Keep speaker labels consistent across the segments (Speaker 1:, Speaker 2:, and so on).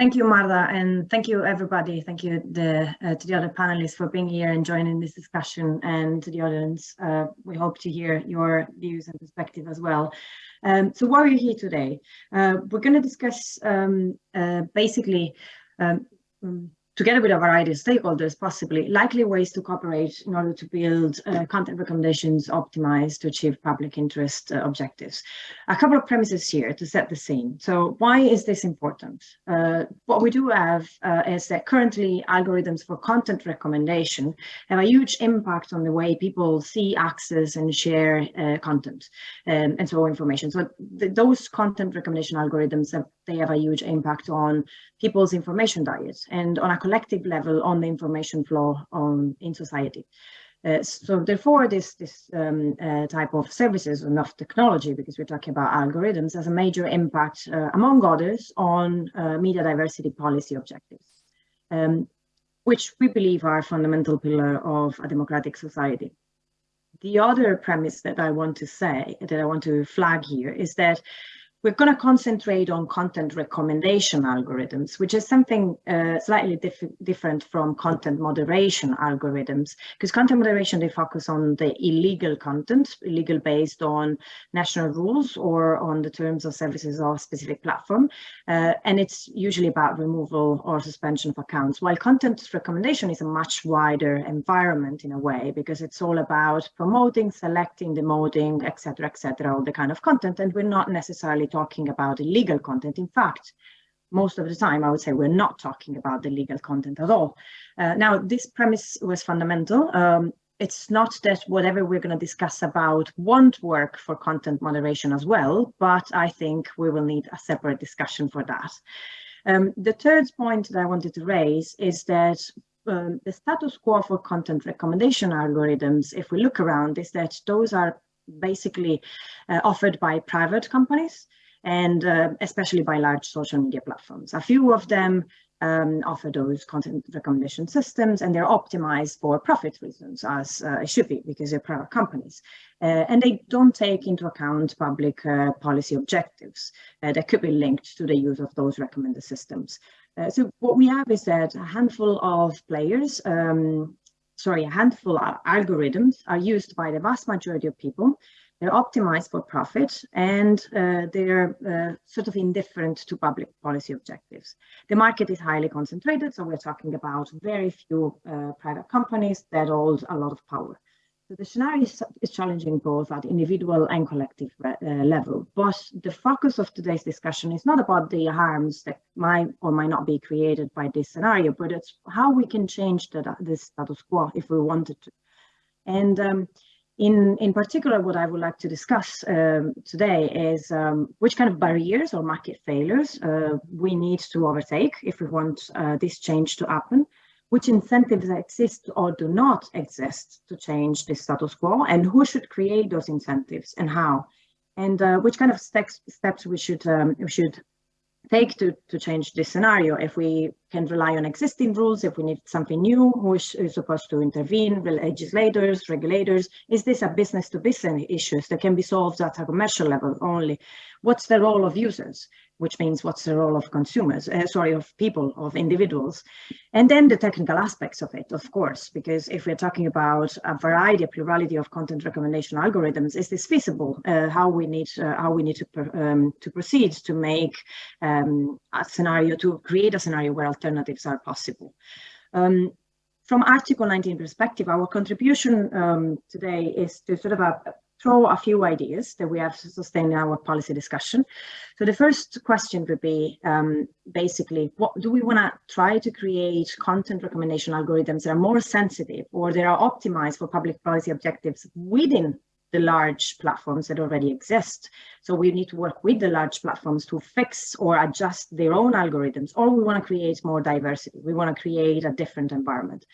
Speaker 1: Thank you, Marta, and thank you, everybody. Thank you the, uh, to the other panelists for being here and joining this discussion and to the audience. Uh, we hope to hear your views and perspective as well. Um, so why are you here today? Uh, we're going to discuss um, uh, basically um, um together with a variety of stakeholders, possibly likely ways to cooperate in order to build uh, content recommendations optimized to achieve public interest uh, objectives. A couple of premises here to set the scene. So why is this important? Uh, what we do have uh, is that currently algorithms for content recommendation have a huge impact on the way people see, access and share uh, content um, and so information. So th those content recommendation algorithms have they have a huge impact on people's information diets and on a collective level on the information flow on, in society. Uh, so therefore, this, this um, uh, type of services and of technology, because we're talking about algorithms, has a major impact, uh, among others, on uh, media diversity policy objectives, um, which we believe are a fundamental pillar of a democratic society. The other premise that I want to say, that I want to flag here, is that we're going to concentrate on content recommendation algorithms, which is something uh, slightly diff different from content moderation algorithms, because content moderation, they focus on the illegal content, illegal based on national rules or on the terms of services of a specific platform. Uh, and it's usually about removal or suspension of accounts, while content recommendation is a much wider environment in a way, because it's all about promoting, selecting, demoting, etc., etc., all the kind of content. And we're not necessarily talking about illegal content. In fact, most of the time, I would say we're not talking about the legal content at all. Uh, now, this premise was fundamental. Um, it's not that whatever we're going to discuss about won't work for content moderation as well, but I think we will need a separate discussion for that. Um, the third point that I wanted to raise is that um, the status quo for content recommendation algorithms, if we look around, is that those are basically uh, offered by private companies and uh, especially by large social media platforms. A few of them um, offer those content recommendation systems and they're optimized for profit reasons as uh, it should be because they're private companies. Uh, and they don't take into account public uh, policy objectives uh, that could be linked to the use of those recommended systems. Uh, so what we have is that a handful of players um, sorry, a handful of algorithms are used by the vast majority of people they're optimized for profit and uh, they're uh, sort of indifferent to public policy objectives. The market is highly concentrated, so we're talking about very few uh, private companies that hold a lot of power. So the scenario is, is challenging both at individual and collective uh, level, but the focus of today's discussion is not about the harms that might or might not be created by this scenario, but it's how we can change the, the status quo if we wanted to. And um, in, in particular, what I would like to discuss um, today is um, which kind of barriers or market failures uh, we need to overtake if we want uh, this change to happen, which incentives exist or do not exist to change the status quo, and who should create those incentives and how, and uh, which kind of steps, steps we should um, we should take to, to change this scenario if we can rely on existing rules, if we need something new, who is, is supposed to intervene, legislators, regulators, is this a business to business issues that can be solved at a commercial level only? What's the role of users? Which means what's the role of consumers, uh, sorry, of people, of individuals. And then the technical aspects of it, of course, because if we're talking about a variety, a plurality of content recommendation algorithms, is this feasible? Uh, how we need, uh, how we need to, um, to proceed to make um, a scenario, to create a scenario where alternatives are possible. Um, from Article 19 perspective, our contribution um, today is to sort of a, throw a few ideas that we have to sustain our policy discussion. So the first question would be um, basically, what do we want to try to create content recommendation algorithms that are more sensitive or that are optimized for public policy objectives within the large platforms that already exist. So we need to work with the large platforms to fix or adjust their own algorithms, or we want to create more diversity. We want to create a different environment.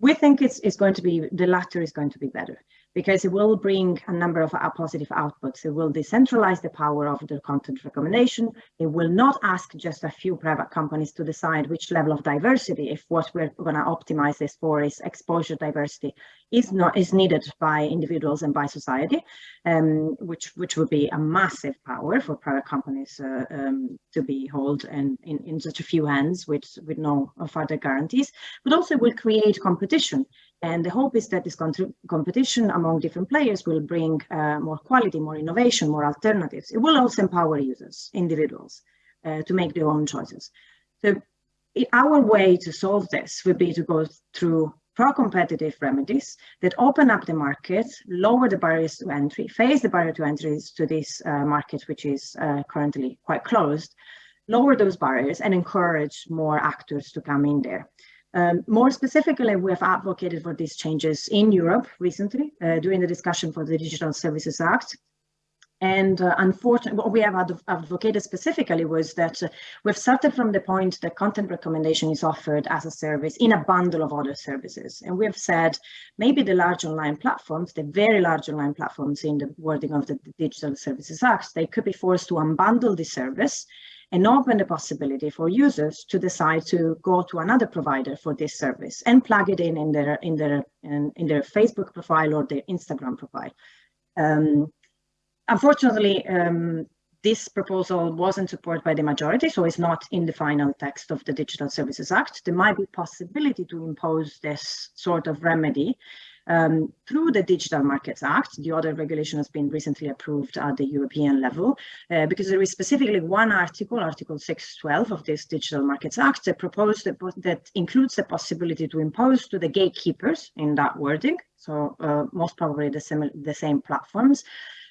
Speaker 1: We think it's, it's going to be, the latter is going to be better because it will bring a number of positive outputs. It will decentralize the power of the content recommendation. It will not ask just a few private companies to decide which level of diversity, if what we're going to optimize this for is exposure diversity, is not is needed by individuals and by society, um, which which would be a massive power for private companies uh, um, to be held and in, in such a few hands with with no further guarantees, but also will create competition and the hope is that this competition among different players will bring uh, more quality, more innovation, more alternatives. It will also empower users, individuals, uh, to make their own choices. So our way to solve this would be to go through pro-competitive remedies that open up the market, lower the barriers to entry, face the barrier to entry to this uh, market, which is uh, currently quite closed, lower those barriers and encourage more actors to come in there. Um, more specifically, we have advocated for these changes in Europe recently uh, during the discussion for the Digital Services Act. And uh, unfortunately, what we have adv advocated specifically was that uh, we've started from the point that content recommendation is offered as a service in a bundle of other services. And we have said maybe the large online platforms, the very large online platforms in the wording of the Digital Services Act, they could be forced to unbundle the service and open the possibility for users to decide to go to another provider for this service and plug it in in their in their in, in their Facebook profile or their Instagram profile. Um, unfortunately, um, this proposal wasn't supported by the majority, so it's not in the final text of the Digital Services Act. There might be possibility to impose this sort of remedy um, through the Digital Markets Act, the other regulation has been recently approved at the European level, uh, because there is specifically one article, Article 612 of this Digital Markets Act, that proposed that, that includes the possibility to impose to the gatekeepers in that wording, so uh, most probably the, same, the same platforms,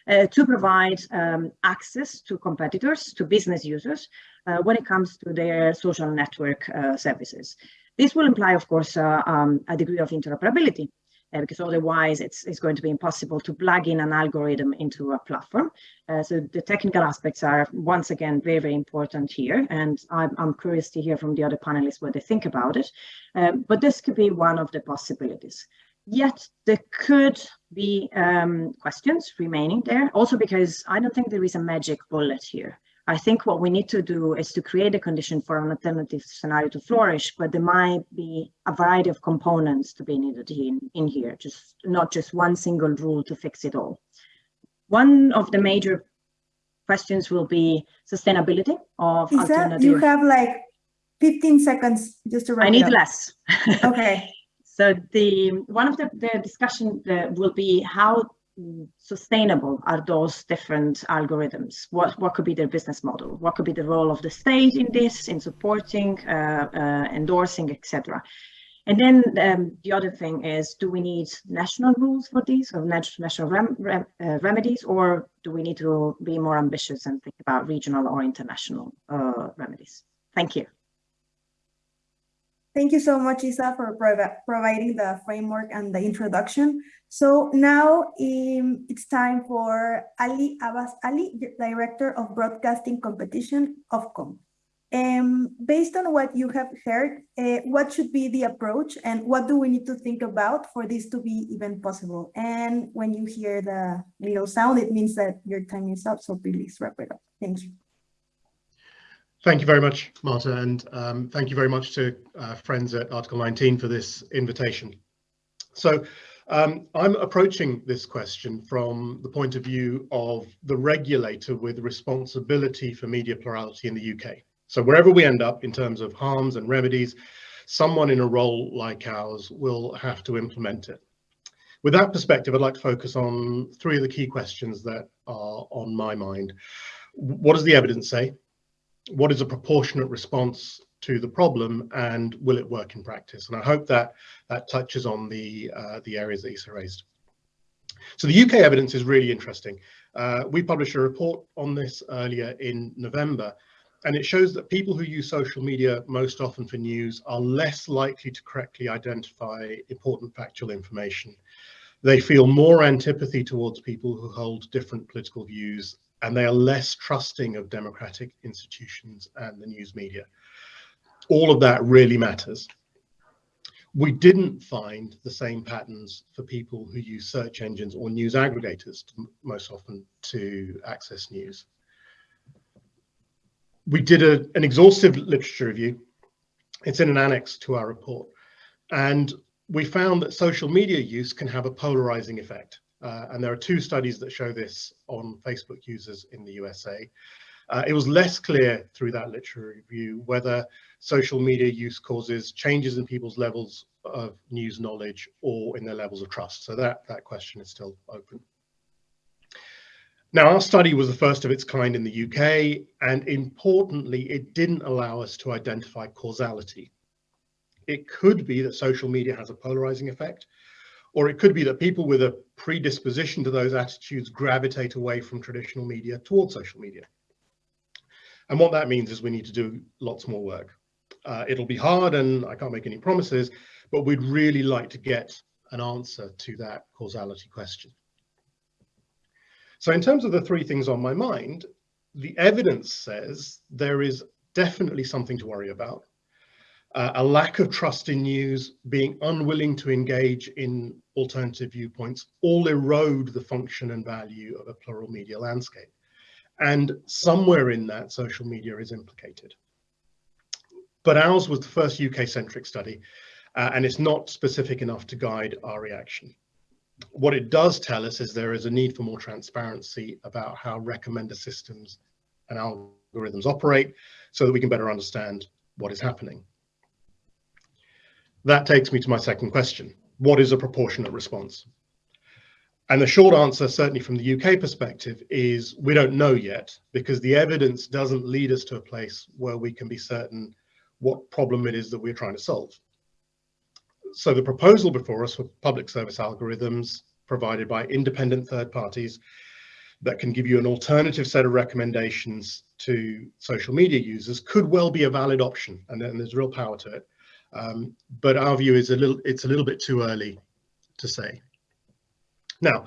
Speaker 1: uh, to provide um, access to competitors, to business users, uh, when it comes to their social network uh, services. This will imply, of course, uh, um, a degree of interoperability uh, because otherwise it's, it's going to be impossible to plug in an algorithm into a platform. Uh, so the technical aspects are once again very, very important here. And I'm, I'm curious to hear from the other panelists what they think about it. Um, but this could be one of the possibilities. Yet there could be um, questions remaining there, also because I don't think there is a magic bullet here. I think what we need to do is to create a condition for an alternative scenario to flourish, but there might be a variety of components to be needed in, in here, just not just one single rule to fix it all. One of the major questions will be sustainability of
Speaker 2: Is alternative. You have like 15 seconds just to wrap
Speaker 1: I need less.
Speaker 2: Okay.
Speaker 1: so the one of the, the discussion uh, will be how sustainable are those different algorithms? What, what could be their business model? What could be the role of the state in this, in supporting, uh, uh, endorsing, etc. And then um, the other thing is, do we need national rules for these or national rem rem uh, remedies, or do we need to be more ambitious and think about regional or international uh, remedies? Thank you.
Speaker 2: Thank you so much, Isa, for prov providing the framework and the introduction. So now um, it's time for Ali Abbas Ali, Director of Broadcasting Competition Ofcom. Um, based on what you have heard, uh, what should be the approach and what do we need to think about for this to be even possible? And when you hear the little sound, it means that your time is up, so please wrap it up. Thank you.
Speaker 3: Thank you very much, Marta, and um, thank you very much to uh, friends at Article 19 for this invitation. So um, I'm approaching this question from the point of view of the regulator with responsibility for media plurality in the UK. So wherever we end up in terms of harms and remedies, someone in a role like ours will have to implement it. With that perspective, I'd like to focus on three of the key questions that are on my mind. What does the evidence say? What is a proportionate response to the problem and will it work in practice? And I hope that that touches on the, uh, the areas that Isa raised. So the UK evidence is really interesting. Uh, we published a report on this earlier in November, and it shows that people who use social media most often for news are less likely to correctly identify important factual information. They feel more antipathy towards people who hold different political views and they are less trusting of democratic institutions and the news media. All of that really matters. We didn't find the same patterns for people who use search engines or news aggregators to, most often to access news. We did a, an exhaustive literature review. It's in an annex to our report. And we found that social media use can have a polarizing effect. Uh, and there are two studies that show this on Facebook users in the USA. Uh, it was less clear through that literature review whether social media use causes changes in people's levels of news knowledge or in their levels of trust. So that, that question is still open. Now, our study was the first of its kind in the UK, and importantly, it didn't allow us to identify causality. It could be that social media has a polarizing effect, or it could be that people with a predisposition to those attitudes gravitate away from traditional media towards social media. And what that means is we need to do lots more work. Uh, it'll be hard and I can't make any promises, but we'd really like to get an answer to that causality question. So in terms of the three things on my mind, the evidence says there is definitely something to worry about. Uh, a lack of trust in news, being unwilling to engage in alternative viewpoints, all erode the function and value of a plural media landscape. And somewhere in that, social media is implicated. But ours was the first UK-centric study, uh, and it's not specific enough to guide our reaction. What it does tell us is there is a need for more transparency about how recommender systems and algorithms operate so that we can better understand what is happening. That takes me to my second question. What is a proportionate response? And the short answer, certainly from the UK perspective, is we don't know yet because the evidence doesn't lead us to a place where we can be certain what problem it is that we're trying to solve. So the proposal before us for public service algorithms provided by independent third parties that can give you an alternative set of recommendations to social media users could well be a valid option and, then there's real power to it. Um, but our view is a little, it's a little bit too early to say. Now,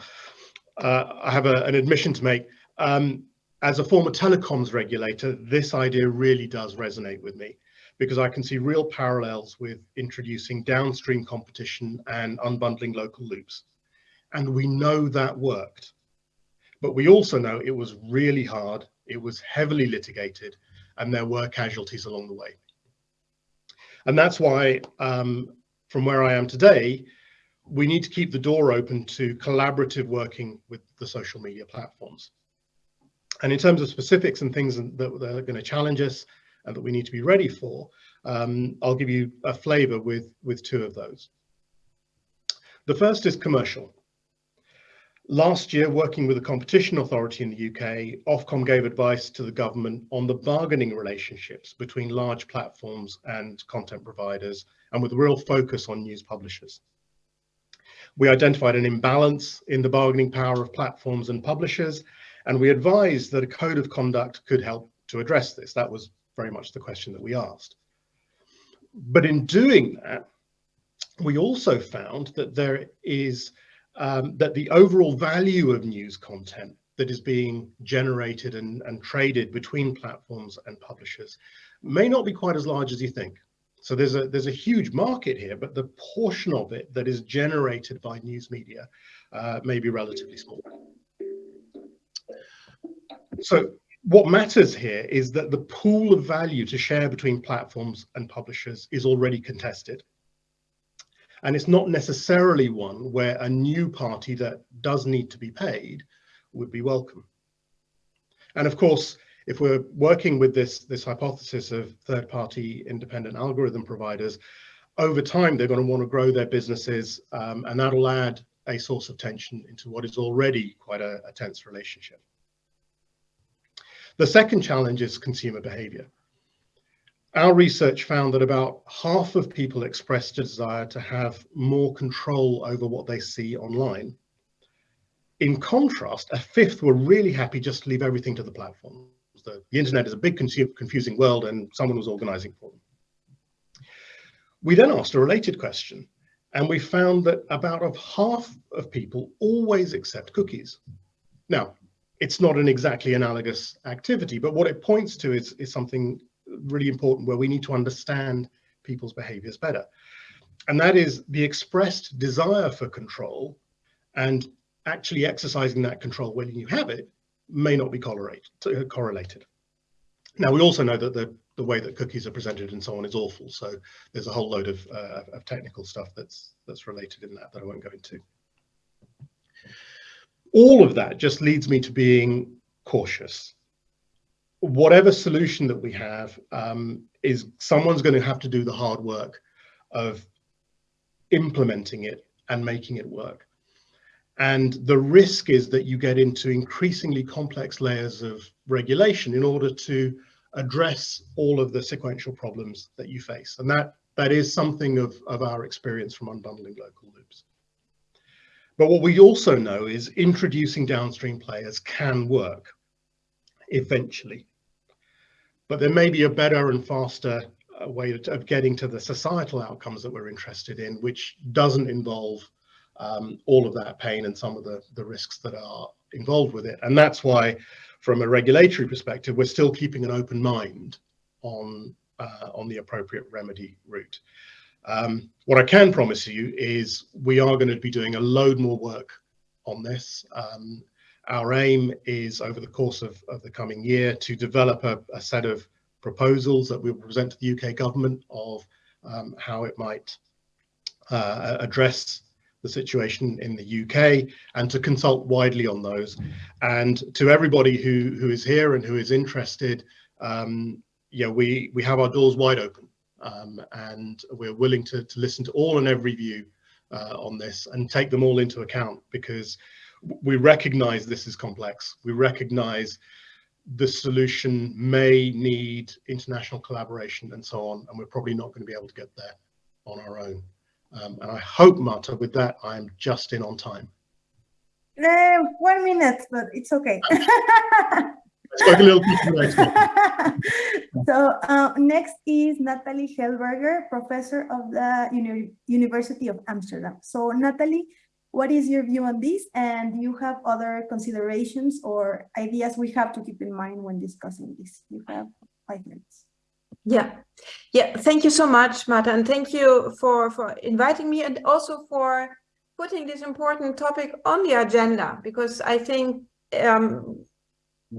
Speaker 3: uh, I have a, an admission to make. Um, as a former telecoms regulator, this idea really does resonate with me because I can see real parallels with introducing downstream competition and unbundling local loops. And we know that worked. But we also know it was really hard, it was heavily litigated, and there were casualties along the way. And that's why, um, from where I am today, we need to keep the door open to collaborative working with the social media platforms. And in terms of specifics and things that, that are going to challenge us and that we need to be ready for, um, I'll give you a flavor with, with two of those. The first is commercial. Last year, working with the competition authority in the UK, Ofcom gave advice to the government on the bargaining relationships between large platforms and content providers, and with a real focus on news publishers. We identified an imbalance in the bargaining power of platforms and publishers, and we advised that a code of conduct could help to address this. That was very much the question that we asked. But in doing that, we also found that there is um, that the overall value of news content that is being generated and, and traded between platforms and publishers may not be quite as large as you think. So there's a there's a huge market here, but the portion of it that is generated by news media uh, may be relatively small. So what matters here is that the pool of value to share between platforms and publishers is already contested. And it's not necessarily one where a new party that does need to be paid would be welcome. And of course, if we're working with this, this hypothesis of third-party independent algorithm providers, over time, they're going to want to grow their businesses, um, and that'll add a source of tension into what is already quite a, a tense relationship. The second challenge is consumer behavior. Our research found that about half of people expressed a desire to have more control over what they see online. In contrast, a fifth were really happy just to leave everything to the platform. The, the internet is a big confusing world and someone was organizing for them. We then asked a related question and we found that about of half of people always accept cookies. Now, it's not an exactly analogous activity, but what it points to is, is something really important where we need to understand people's behaviors better. and that is the expressed desire for control and actually exercising that control when you have it may not be correlated. Now, we also know that the, the way that cookies are presented and so on is awful. So there's a whole load of, uh, of technical stuff that's, that's related in that that I won't go into. All of that just leads me to being cautious. Whatever solution that we have um, is someone's going to have to do the hard work of implementing it and making it work. And the risk is that you get into increasingly complex layers of regulation in order to address all of the sequential problems that you face. And that, that is something of, of our experience from unbundling local loops. But what we also know is introducing downstream players can work eventually. But there may be a better and faster uh, way of getting to the societal outcomes that we're interested in, which doesn't involve um, all of that pain and some of the, the risks that are involved with it. And that's why, from a regulatory perspective, we're still keeping an open mind on, uh, on the appropriate remedy route. Um, what I can promise you is we are going to be doing a load more work on this. Um, our aim is over the course of, of the coming year to develop a, a, set of proposals that we will present to the UK government of um, how it might uh, address the situation in the UK and to consult widely on those. And to everybody who, who is here and who is interested, um, yeah, we, we have our doors wide open um, and we're willing to, to listen to all and every view uh, on this and take them all into account because we recognize this is complex. We recognize the solution may need international collaboration and so on, and we're probably not going to be able to get there on our own. Um, and I hope, Marta, with that, I'm just in on time.
Speaker 2: Uh, one minute, but it's okay.
Speaker 3: spoke a little bit
Speaker 2: So uh, next is Natali Helberger, professor of the Uni University of Amsterdam. So Natali, what is your view on this? And do you have other considerations or ideas we have to keep in mind when discussing this? You have five minutes.
Speaker 4: Yeah, yeah. Thank you so much, Marta, and thank you for for inviting me and also for putting this important topic on the agenda because I think um,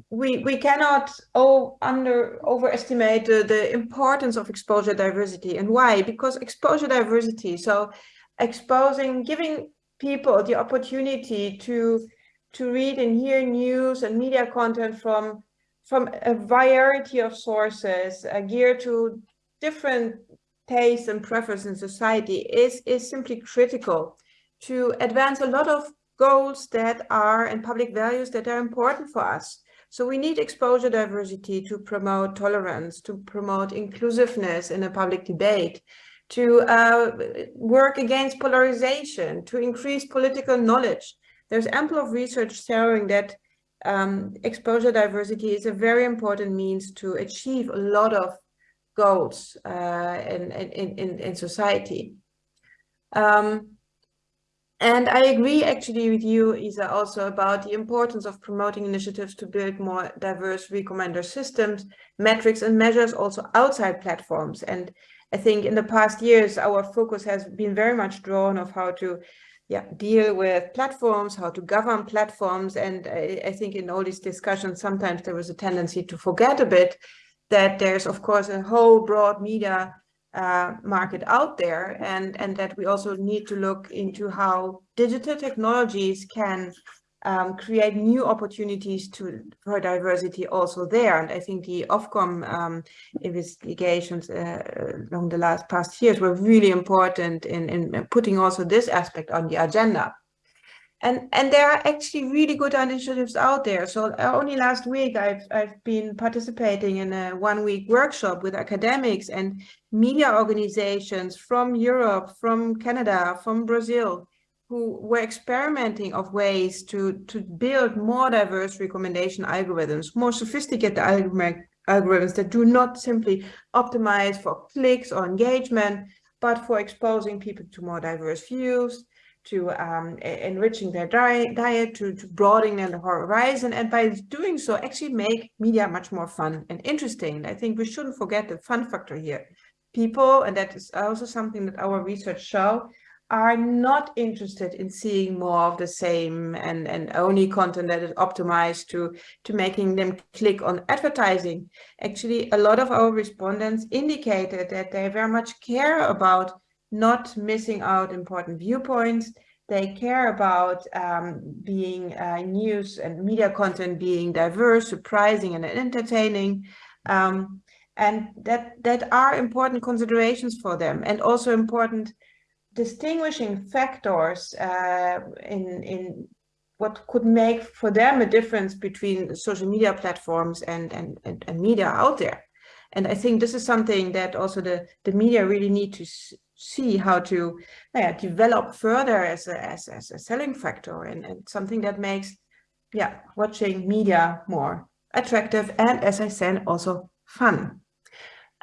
Speaker 4: we we cannot oh, under overestimate the, the importance of exposure diversity and why because exposure diversity so exposing giving people the opportunity to to read and hear news and media content from from a variety of sources uh, geared to different tastes and preferences in society is, is simply critical to advance a lot of goals that are and public values that are important for us. So we need exposure diversity to promote tolerance, to promote inclusiveness in a public debate, to uh, work against polarization, to increase political knowledge. There's ample of research showing that um, exposure diversity is a very important means to achieve a lot of goals uh, in, in, in, in society. Um, and I agree actually with you, Isa, also about the importance of promoting initiatives to build more diverse recommender systems, metrics and measures also outside platforms. And I think in the past years, our focus has been very much drawn of how to yeah, deal with platforms, how to govern platforms. And I, I, think in all these discussions, sometimes there was a tendency to forget a bit that there's, of course, a whole broad media uh, market out there and, and that we also need to look into how digital technologies can um, create new opportunities to for diversity also there. And I think the Ofcom um, investigations uh, along the last past years were really important in, in putting also this aspect on the agenda. And, and there are actually really good initiatives out there. So uh, only last week I've, I've been participating in a one week workshop with academics and media organizations from Europe, from Canada, from Brazil, who were experimenting of ways to, to build more diverse recommendation algorithms, more sophisticated algorithms that do not simply optimize for clicks or engagement, but for exposing people to more diverse views, to um, enriching their diet, diet to, to broadening their horizon, and by doing so, actually make media much more fun and interesting. I think we shouldn't forget the fun factor here. people, and that is also something that our research show, are not interested in seeing more of the same and, and only content that is optimized to, to making them click on advertising. Actually, a lot of our respondents indicated that they very much care about not missing out important viewpoints. They care about um, being uh, news and media content being diverse, surprising and entertaining. Um, and that, that are important considerations for them and also important distinguishing factors uh, in, in what could make for them a difference between social media platforms and, and, and, and, media out there. And I think this is something that also the, the media really need to see how to yeah, develop further as a, as, as a selling factor and, and something that makes yeah, watching media more attractive and as I said, also fun.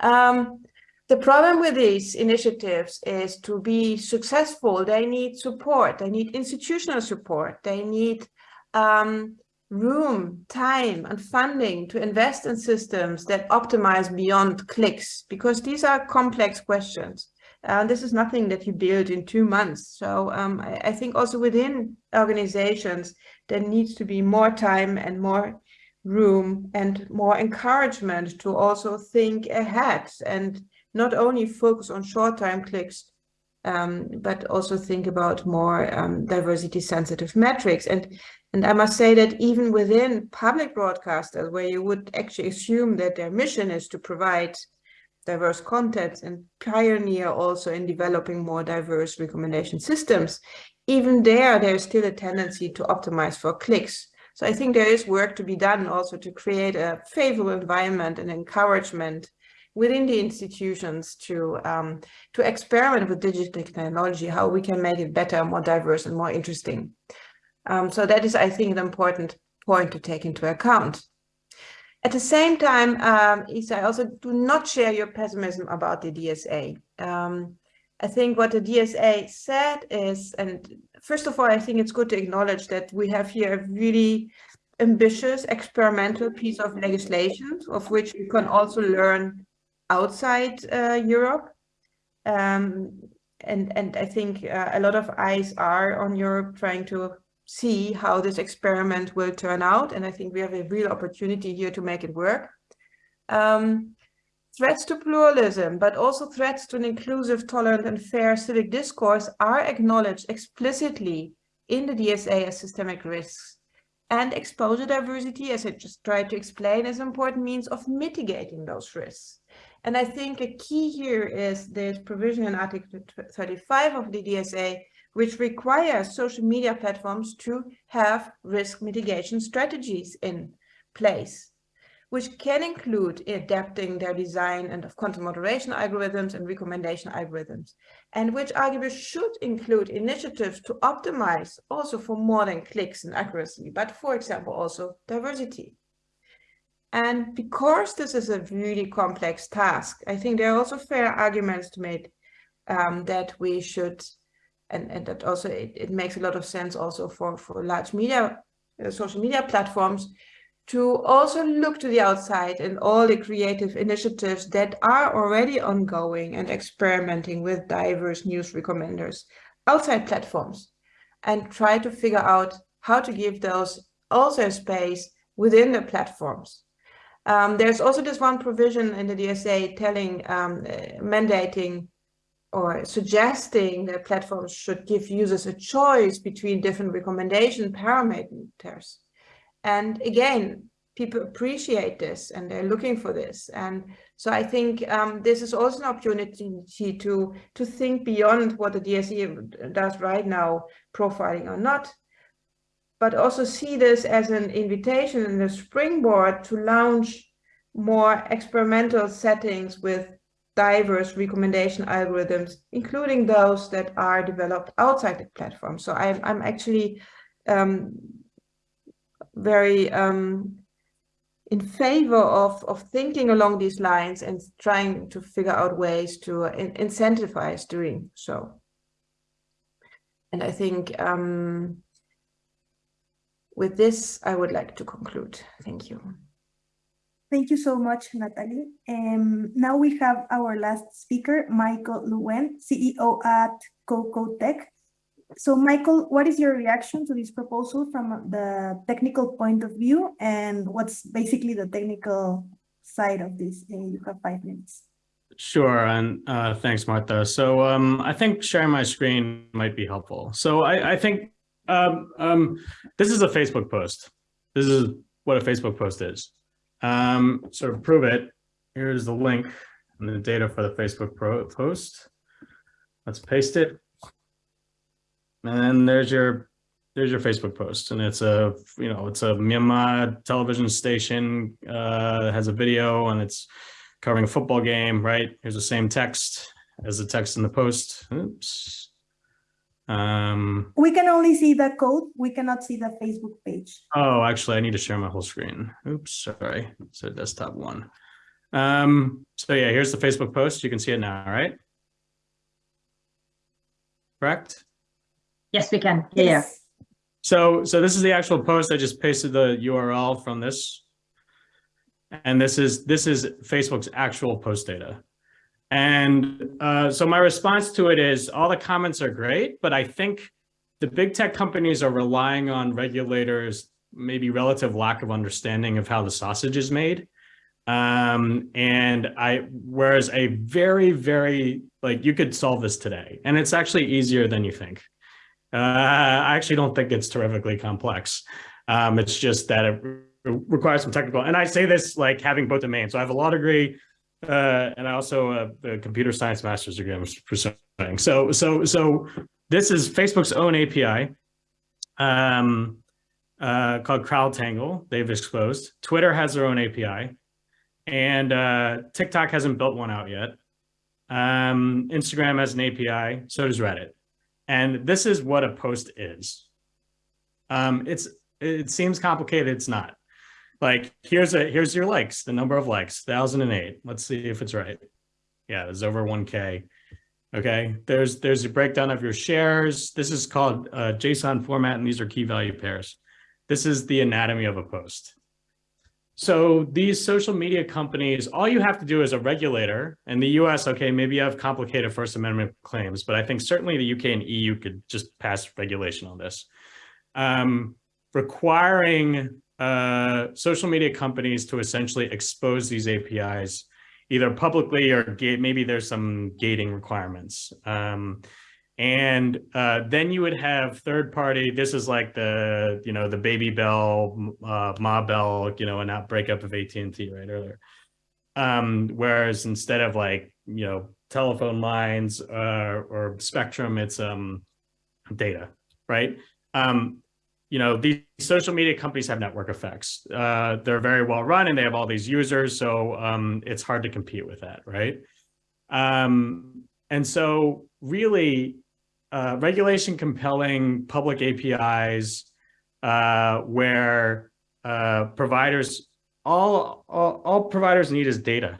Speaker 4: Um, the problem with these initiatives is to be successful, they need support, they need institutional support, they need um, room, time and funding to invest in systems that optimize beyond clicks, because these are complex questions. Uh, this is nothing that you build in two months. So um, I, I, think also within organizations, there needs to be more time and more room and more encouragement to also think ahead and not only focus on short-time clicks, um, but also think about more um, diversity sensitive metrics. And, and I must say that even within public broadcasters, where you would actually assume that their mission is to provide diverse content and pioneer also in developing more diverse recommendation systems, even there, there's still a tendency to optimize for clicks. So I think there is work to be done also to create a favorable environment and encouragement within the institutions to um, to experiment with digital technology, how we can make it better, more diverse and more interesting. Um, so that is, I think, an important point to take into account. At the same time, um, Isa, I also do not share your pessimism about the DSA. Um, I think what the DSA said is, and first of all, I think it's good to acknowledge that we have here a really ambitious experimental piece of legislation of which we can also learn outside uh, Europe. Um, and, and I think uh, a lot of eyes are on Europe trying to see how this experiment will turn out. And I think we have a real opportunity here to make it work. Um, threats to pluralism, but also threats to an inclusive, tolerant and fair civic discourse are acknowledged explicitly in the DSA as systemic risks. And exposure diversity, as I just tried to explain, is an important means of mitigating those risks. And I think a key here is this provision in Article 35 of the DSA, which requires social media platforms to have risk mitigation strategies in place, which can include adapting their design and of content moderation algorithms and recommendation algorithms, and which arguably should include initiatives to optimize also for more than clicks and accuracy, but for example, also diversity. And because this is a really complex task, I think there are also fair arguments to make um, that we should, and, and that also it, it, makes a lot of sense also for, for large media, uh, social media platforms, to also look to the outside and all the creative initiatives that are already ongoing and experimenting with diverse news recommenders outside platforms and try to figure out how to give those also space within the platforms. Um, there's also this one provision in the DSA telling, um, uh, mandating or suggesting that platforms should give users a choice between different recommendation parameters. And again, people appreciate this and they're looking for this. And so I think um, this is also an opportunity to, to think beyond what the DSA does right now, profiling or not, but also see this as an invitation and a springboard to launch more experimental settings with diverse recommendation algorithms, including those that are developed outside the platform. So I'm, I'm actually um, very um, in favor of, of thinking along these lines and trying to figure out ways to in incentivize doing so. And I think um, with this, I would like to conclude. Thank you.
Speaker 2: Thank you so much, Natali. Um, now we have our last speaker, Michael Lewin, CEO at Coco Tech. So Michael, what is your reaction to this proposal from the technical point of view and what's basically the technical side of this? You have five minutes.
Speaker 5: Sure, and uh, thanks, Martha. So um, I think sharing my screen might be helpful. So I, I think um, um, this is a Facebook post. This is what a Facebook post is. Um, so to prove it, here's the link and the data for the Facebook post. Let's paste it. And then there's your there's your Facebook post, and it's a you know it's a Myanmar television station uh, has a video, and it's covering a football game. Right here's the same text as the text in the post. Oops. Um,
Speaker 2: we can only see the code. We cannot see the Facebook page.
Speaker 5: Oh, actually, I need to share my whole screen. Oops, sorry. So desktop one. Um, so yeah, here's the Facebook post. You can see it now, right? Correct?
Speaker 1: Yes, we can. Yeah.
Speaker 2: Yes.
Speaker 5: So, so this is the actual post. I just pasted the URL from this. And this is this is Facebook's actual post data. And uh, so my response to it is all the comments are great, but I think the big tech companies are relying on regulators, maybe relative lack of understanding of how the sausage is made. Um, and I, whereas a very, very, like you could solve this today and it's actually easier than you think. Uh, I actually don't think it's terrifically complex. Um, it's just that it requires some technical, and I say this like having both domains. So I have a law degree, uh, and I also have a computer science master's degree I'm pursuing. So, so, so this is Facebook's own API um, uh, called CrowdTangle. They've exposed. Twitter has their own API, and uh, TikTok hasn't built one out yet. Um, Instagram has an API. So does Reddit. And this is what a post is. Um, it's it seems complicated. It's not like here's a here's your likes the number of likes 1008 let's see if it's right. Yeah it's over 1k okay there's there's a breakdown of your shares. This is called uh, json format and these are key value pairs. This is the anatomy of a post. So these social media companies all you have to do as a regulator in the us okay maybe you have complicated first amendment claims but i think certainly the uk and eu could just pass regulation on this. Um, requiring uh, social media companies to essentially expose these APIs either publicly or maybe there's some gating requirements. Um, and uh, then you would have third party, this is like the, you know, the Baby Bell, uh, Ma Bell, you know, an outbreakup of AT&T right earlier. Um, whereas instead of like, you know, telephone lines uh, or spectrum, it's um, data, right? Um, you know, these social media companies have network effects. Uh, they're very well run and they have all these users. So um, it's hard to compete with that, right? Um, and so really uh, regulation compelling public APIs uh, where uh, providers, all, all, all providers need is data.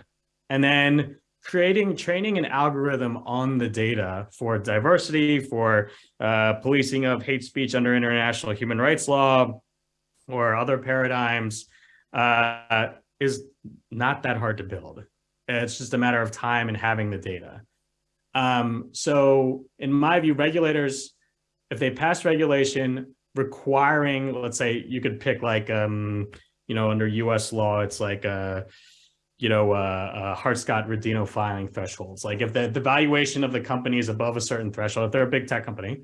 Speaker 5: And then creating training an algorithm on the data for diversity, for uh, policing of hate speech under international human rights law or other paradigms uh, is not that hard to build. It's just a matter of time and having the data. Um, so in my view, regulators, if they pass regulation requiring, let's say you could pick like, um, you know, under US law, it's like a, you know, uh, uh, Hart-Scott-Rodino filing thresholds. Like if the, the valuation of the company is above a certain threshold, if they're a big tech company,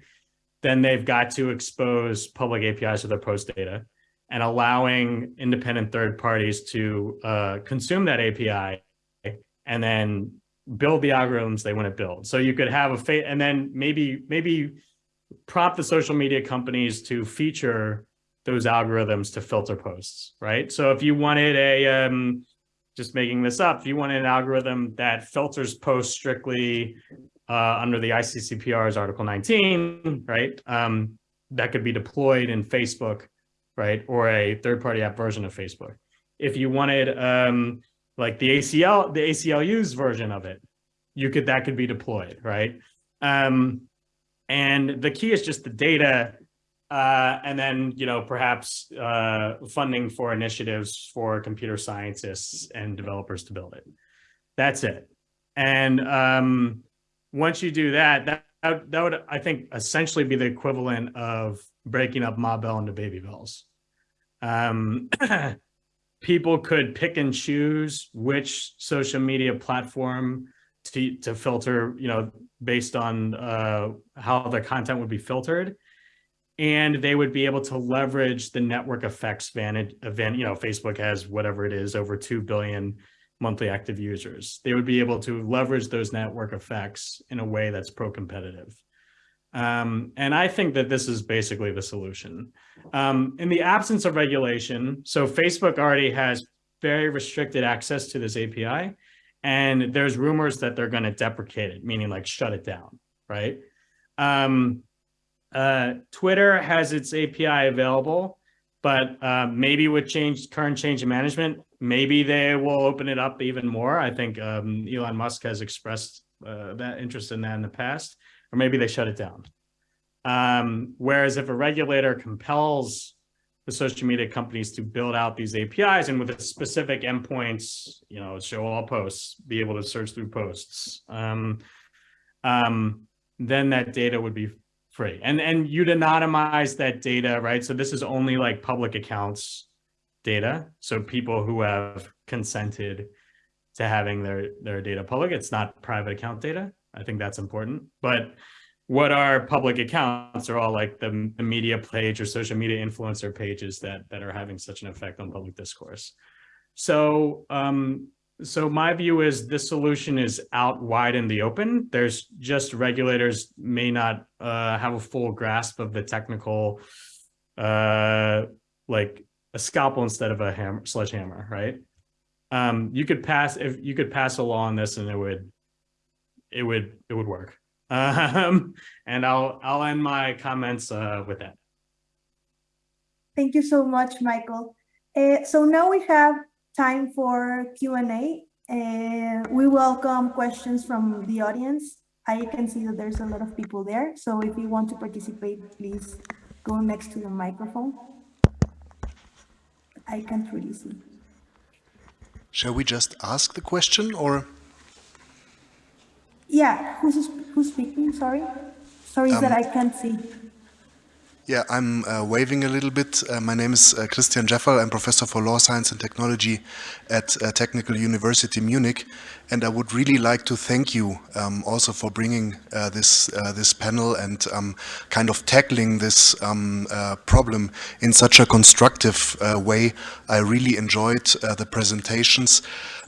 Speaker 5: then they've got to expose public APIs to their post data and allowing independent third parties to uh, consume that API and then build the algorithms they want to build. So you could have a fate and then maybe maybe prompt the social media companies to feature those algorithms to filter posts, right? So if you wanted a um, just making this up, if you want an algorithm that filters posts strictly uh, under the ICCPR's Article 19, right, um, that could be deployed in Facebook, right, or a third-party app version of Facebook. If you wanted um, like the ACL, the ACLU's version of it, you could that could be deployed, right? Um, and the key is just the data uh, and then, you know, perhaps uh, funding for initiatives for computer scientists and developers to build it. That's it. And um, once you do that, that, that would, I think, essentially be the equivalent of breaking up Ma Bell into baby bells. Um, people could pick and choose which social media platform to, to filter, you know, based on uh, how the content would be filtered. And they would be able to leverage the network effects vantage event. You know, Facebook has whatever it is, over 2 billion monthly active users. They would be able to leverage those network effects in a way that's pro-competitive. Um, and I think that this is basically the solution. Um, in the absence of regulation, so Facebook already has very restricted access to this API, and there's rumors that they're going to deprecate it, meaning like shut it down, right? Um, uh, Twitter has its API available, but uh, maybe with change, current change in management, maybe they will open it up even more. I think um, Elon Musk has expressed uh, that interest in that in the past or maybe they shut it down. Um, whereas if a regulator compels the social media companies to build out these APIs and with specific endpoints, you know, show all posts, be able to search through posts, um, um, then that data would be free. And, and you'd anonymize that data, right? So this is only like public accounts data. So people who have consented to having their, their data public, it's not private account data. I think that's important. But what are public accounts are all like the, the media page or social media influencer pages that, that are having such an effect on public discourse. So, um, so my view is this solution is out wide in the open. There's just regulators may not uh, have a full grasp of the technical, uh, like a scalpel instead of a hammer, sledgehammer, right? Um, you could pass if you could pass a law on this and it would it would it would work. Um, and I'll I'll end my comments uh, with that.
Speaker 2: Thank you so much, Michael. Uh, so now we have time for Q&A. Uh, we welcome questions from the audience. I can see that there's a lot of people there. So if you want to participate, please go next to the microphone. I can't really see.
Speaker 6: Shall we just ask the question or?
Speaker 2: Yeah, who's, who's speaking? Sorry. Sorry um, that I can't see.
Speaker 6: Yeah, I'm uh, waving a little bit. Uh, my name is uh, Christian Djeffal. I'm professor for law, science and technology at uh, Technical University Munich. And I would really like to thank you um, also for bringing uh, this uh, this panel and um, kind of tackling this um, problem in such a constructive way. I really enjoyed the presentations.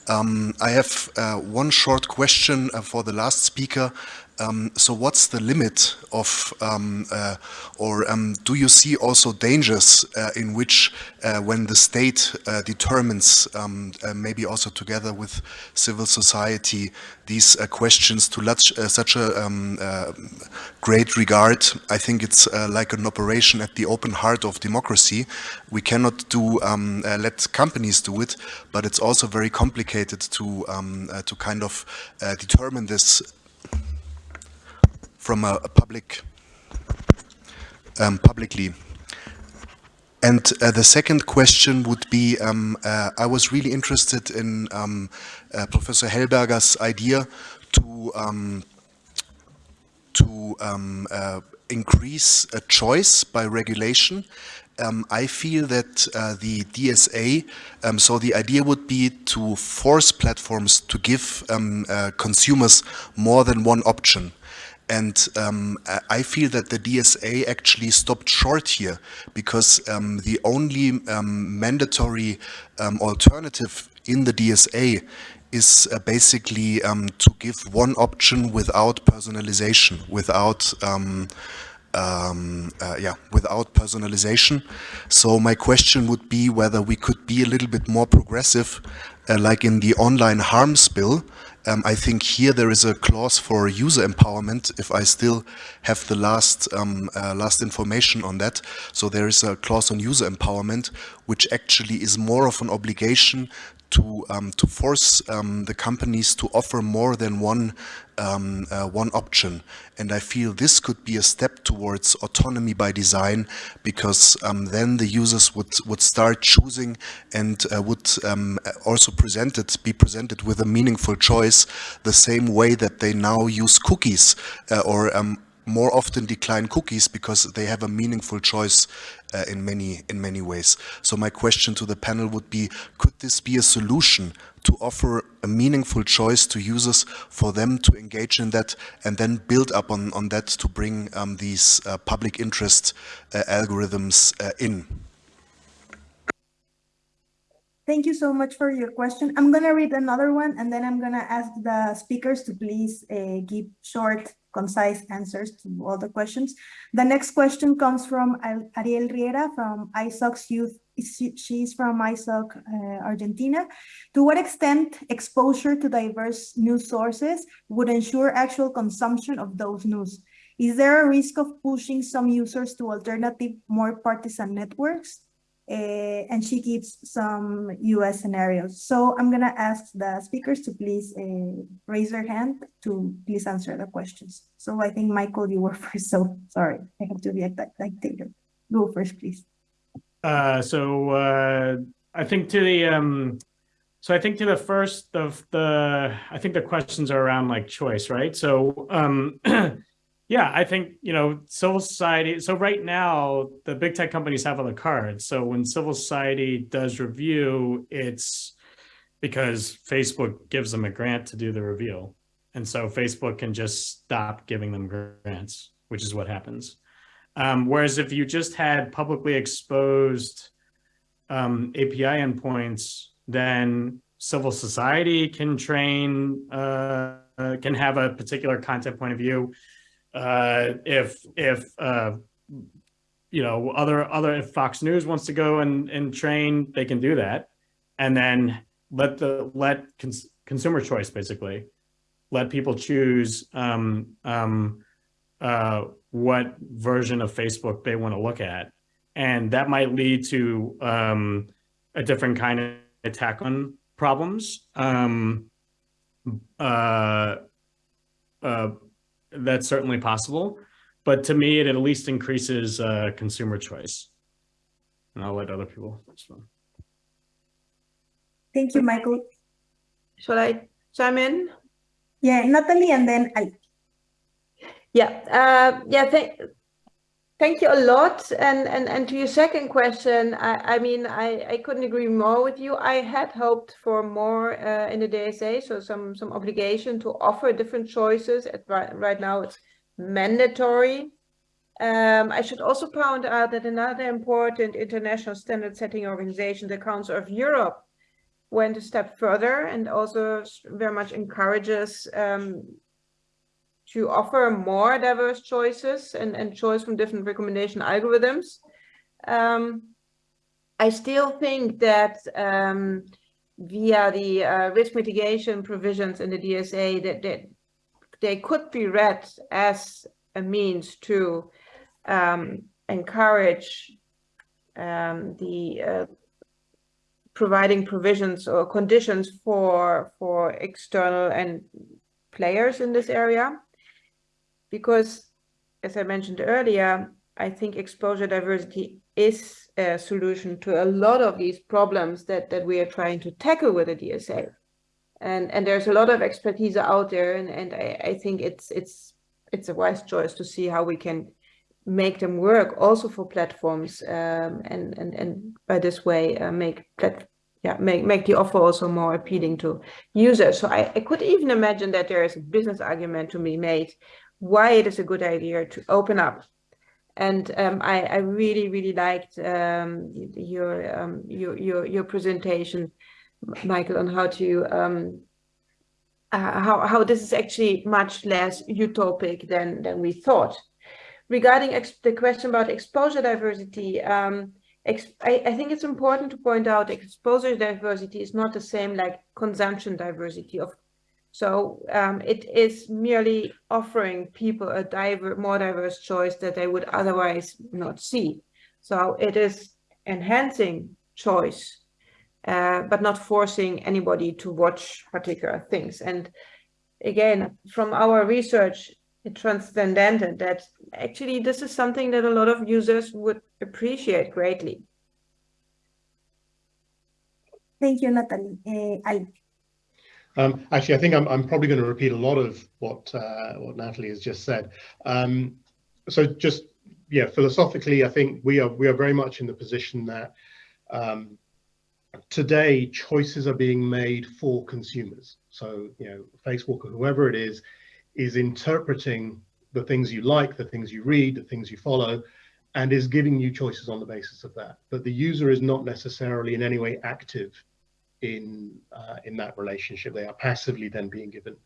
Speaker 6: Um, I have uh, one short question uh, for the last speaker. Um, so what's the limit of, um, uh, or um, do you see also dangers uh, in which uh, when the state uh, determines, um, uh, maybe also together with civil society, these uh, questions to such a um, great regard, I think it's like an operation at the open heart of democracy. We cannot do um, let companies do it, but it's also very complicated to to kind of determine this from a, a public um, publicly. And uh, the second question would be, um, uh, I was really interested in um, uh, Professor Helberger's idea to um, to um, uh, increase a choice by regulation. Um, I feel that uh, the DSA, um, so the idea would be to force platforms to give uh, consumers more than one option. And um, I feel that the DSA actually stopped short here because um, the only um, mandatory um, alternative in the DSA is uh, basically um, to give one option without personalization, without um, um, uh, yeah, without personalization. So my question would be whether we could be a little bit more progressive, uh, like in the online harms bill, um, I think here there is a clause for user empowerment if I still have the last um, uh, last information on that. So there is a clause on user empowerment which actually is more of an obligation to um, to force um, the companies to offer more than one um, uh, one option. And I feel this could be a step towards autonomy by design, because um, then the users would would start choosing and uh, would um, also presented be presented with a meaningful choice, the same way that they now use cookies uh, or um, more often decline cookies because they have a meaningful choice uh, in many in many ways. So my question to the panel would be, could this be a solution to offer a meaningful choice to users for them to engage in that and then build up on, on that to bring um, these uh, public interest uh, algorithms uh, in?
Speaker 2: Thank you so much for your question. I'm going to read another one and then I'm going to ask the speakers to please uh, give short concise answers to all the questions. The next question comes from Ariel Riera from ISOC's Youth. She's from ISOC uh, Argentina. To what extent exposure to diverse news sources would ensure actual consumption of those news? Is there a risk of pushing some users to alternative, more partisan networks? Uh, and she gives some US scenarios. So I'm gonna ask the speakers to please uh, raise their hand to please answer the questions. So I think Michael, you were first, so sorry, I have to be a dictator. Go first, please.
Speaker 5: Uh, so uh, I think to the, um, so I think to the first of the, I think the questions are around like choice, right? So um, Yeah, I think, you know, civil society. So right now, the big tech companies have on the card. So when civil society does review, it's because Facebook gives them a grant to do the review. And so Facebook can just stop giving them grants, which is what happens. Um, whereas if you just had publicly exposed um, API endpoints, then civil society can train, uh, uh, can have a particular content point of view uh, if if uh, you know other other if Fox News wants to go and and train, they can do that, and then let the let cons consumer choice basically let people choose um, um, uh, what version of Facebook they want to look at, and that might lead to um, a different kind of attack on problems. Um, uh, uh, that's certainly possible. But to me, it at least increases uh, consumer choice. And I'll let other people respond.
Speaker 2: Thank you, Michael.
Speaker 4: Shall I chime in?
Speaker 2: Yeah, Natali and then I.
Speaker 4: Yeah, uh, yeah, thank, Thank you a lot. And, and, and to your second question, I, I mean, I, I couldn't agree more with you. I had hoped for more uh, in the DSA, so some, some obligation to offer different choices. At, right, right now, it's mandatory. Um, I should also point out that another important international standard setting organization, the Council of Europe, went a step further and also very much encourages um, to offer more diverse choices and, and choice from different recommendation algorithms. Um, I still think that um, via the uh, risk mitigation provisions in the DSA that, that they could be read as a means to um, encourage um, the uh, providing provisions or conditions for for external and players in this area because as I mentioned earlier, I think exposure diversity is a solution to a lot of these problems that, that we are trying to tackle with the DSA. And, and there's a lot of expertise out there, and, and I, I think it's, it's, it's a wise choice to see how we can make them work also for platforms um, and, and, and by this way uh, make plat yeah, make, make the offer also more appealing to users. So I, I could even imagine that there is a business argument to be made why it is a good idea to open up. And um, I, I, really, really liked um, your, um, your, your your presentation, Michael, on how to um, uh, how how this is actually much less utopic than than we thought. Regarding the question about exposure diversity, um, I, I think it's important to point out exposure diversity is not the same like consumption diversity. Of so um, it is merely offering people a diver more diverse choice that they would otherwise not see. So it is enhancing choice uh, but not forcing anybody to watch particular things. And again, from our research, it transcendented that actually this is something that a lot of users would appreciate greatly.
Speaker 2: Thank you, Natali. Uh.
Speaker 3: Um, actually, I think I'm, I'm probably going to repeat a lot of what uh, what Natali has just said. Um, so just yeah, philosophically, I think we are we are very much in the position that um, today choices are being made for consumers. So you know, Facebook or whoever it is is interpreting the things you like, the things you read, the things you follow, and is giving you choices on the basis of that. But the user is not necessarily in any way active in uh, in that relationship. They are passively then being given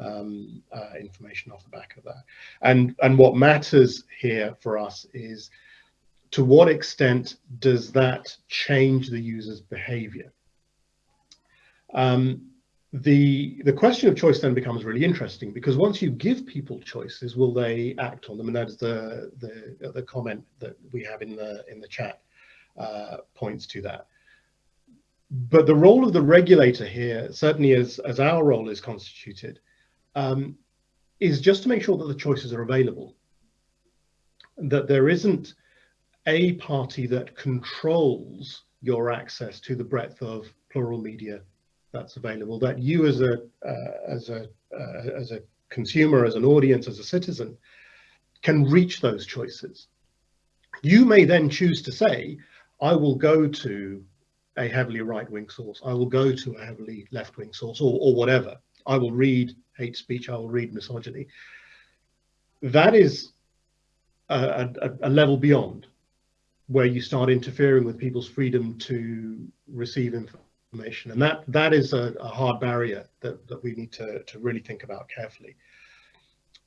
Speaker 3: um, uh, information off the back of that. And and what matters here for us is to what extent does that change the user's behavior? Um, the the question of choice then becomes really interesting because once you give people choices, will they act on them? And that is the the the comment that we have in the in the chat uh, points to that. But the role of the regulator here, certainly as as our role is constituted, um, is just to make sure that the choices are available, that there isn't a party that controls your access to the breadth of plural media that's available that you as a uh, as a uh, as a consumer as an audience as a citizen can reach those choices. You may then choose to say i will go to a heavily right-wing source i will go to a heavily left-wing source or, or whatever i will read hate speech i will read misogyny that is a, a, a level beyond where you start interfering with people's freedom to receive information. And that that is a, a hard barrier that, that we need to, to really think about carefully.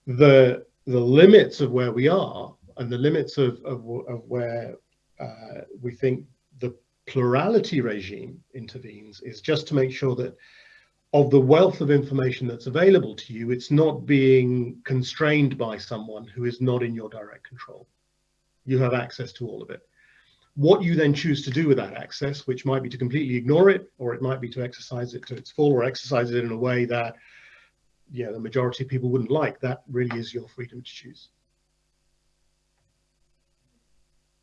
Speaker 3: The the limits of where we are and the limits of, of, of where uh, we think plurality regime intervenes is just to make sure that of the wealth of information that's available to you, it's not being constrained by someone who is not in your direct control. You have access to all of it. What you then choose to do with that access, which might be to completely ignore it, or it might be to exercise it to its full, or exercise it in a way that yeah, the majority of people wouldn't like, that really is your freedom to choose.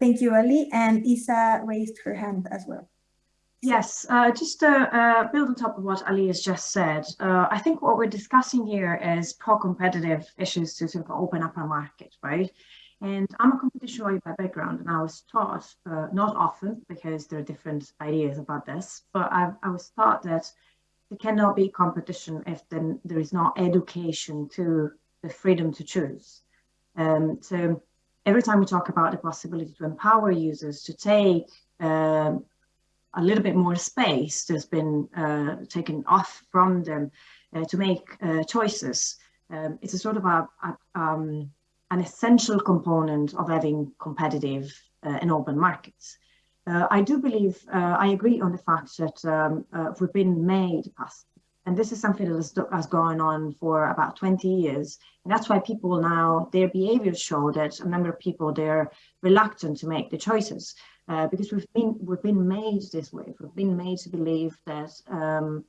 Speaker 2: Thank you, Ali. And Isa raised her hand as well.
Speaker 1: Yes, uh, just to uh, build on top of what Ali has just said, uh, I think what we're discussing here is pro-competitive issues to sort of open up our market, right? And I'm a competition lawyer by background, and I was taught, uh, not often because there are different ideas about this, but I, I was taught that there cannot be competition if then there is no education to the freedom to choose. Um, so every time we talk about the possibility to empower users to take um, a little bit more space that's been uh, taken off from them uh, to make uh, choices, um, it's a sort of a, a um, an essential component of having competitive uh, and open markets. Uh, I do believe, uh, I agree on the fact that um, we've been made passive. And this is something that has, has gone on for about 20 years. And that's why people now, their behaviors show that a number of people, they're reluctant to make the choices uh, because we've been, we've been made this way. We've been made to believe that um,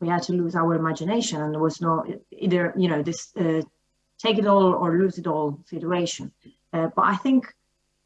Speaker 1: we had to lose our imagination and there was no either, you know, this uh, take it all or lose it all situation. Uh, but I think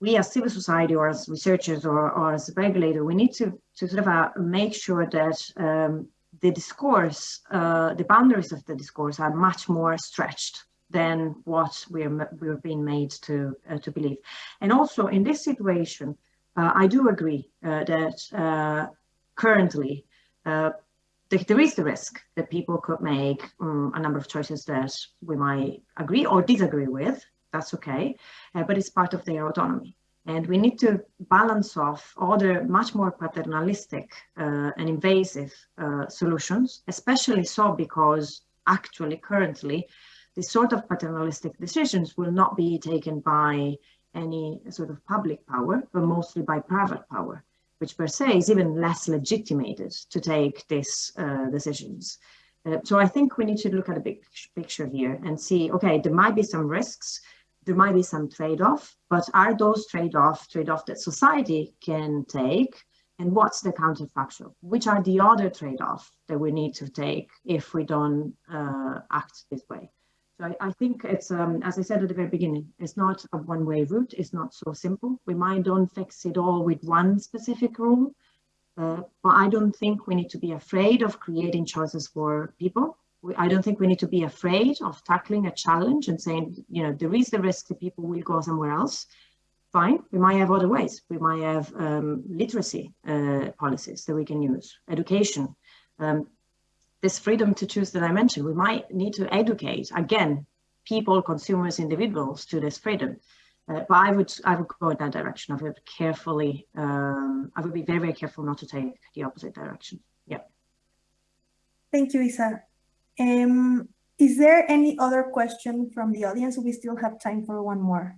Speaker 1: we as civil society or as researchers or, or as a regulator, we need to, to sort of uh, make sure that um, the discourse, uh, the boundaries of the discourse are much more stretched than what we're, we're being made to, uh, to believe. And also in this situation, uh, I do agree uh, that currently there is the risk that people could make um, a number of choices that we might agree or disagree with. That's okay, uh, but it's part of their autonomy. And we need to balance off other much more paternalistic uh, and invasive uh, solutions, especially so because actually currently this sort of paternalistic decisions will not be taken by any sort of public power, but mostly by private power which per se is even less legitimated to take these uh, decisions. Uh, so I think we need to look at a big picture here and see, okay, there might be some risks, there might be some trade-off, but are those trade-off, trade-off that society can take And what's the counterfactual? Which are the other trade-offs that we need to take if we don't uh, act this way? So I, I think it's, um, as I said at the very beginning, it's not a one-way route. It's not so simple. We might don't fix it all with one specific rule, uh, but I don't think we need to be afraid of creating choices for people. I don't think we need to be afraid of tackling a challenge and saying, you know, there is the risk that people will go somewhere else. Fine, we might have other ways. We might have um, literacy uh, policies that we can use, education. Um, this freedom to choose that I mentioned, we might need to educate, again, people, consumers, individuals to this freedom. Uh, but I would I would go in that direction. I would carefully. Um, I would be very very careful not to take the opposite direction. Yeah.
Speaker 2: Thank you, Isa. Um, is there any other question from the audience? We still have time for one more.